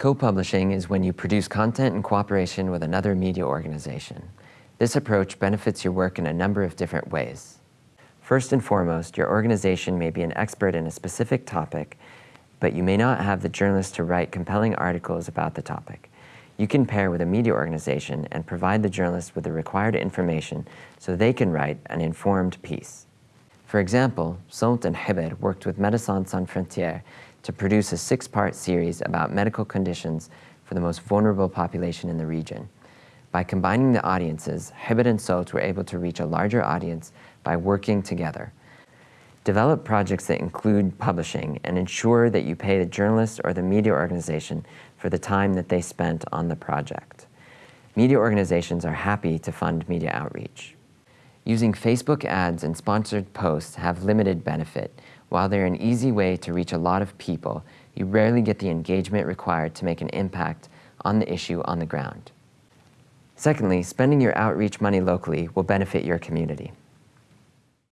Co-publishing is when you produce content in cooperation with another media organization. This approach benefits your work in a number of different ways. First and foremost, your organization may be an expert in a specific topic, but you may not have the journalists to write compelling articles about the topic. You can pair with a media organization and provide the journalists with the required information so they can write an informed piece. For example, SONT and Hibber worked with Médecins Sans Frontières to produce a six-part series about medical conditions for the most vulnerable population in the region. By combining the audiences, Hibber and SONT were able to reach a larger audience by working together. Develop projects that include publishing and ensure that you pay the journalist or the media organization for the time that they spent on the project. Media organizations are happy to fund media outreach. Using Facebook ads and sponsored posts have limited benefit. While they're an easy way to reach a lot of people, you rarely get the engagement required to make an impact on the issue on the ground. Secondly, spending your outreach money locally will benefit your community.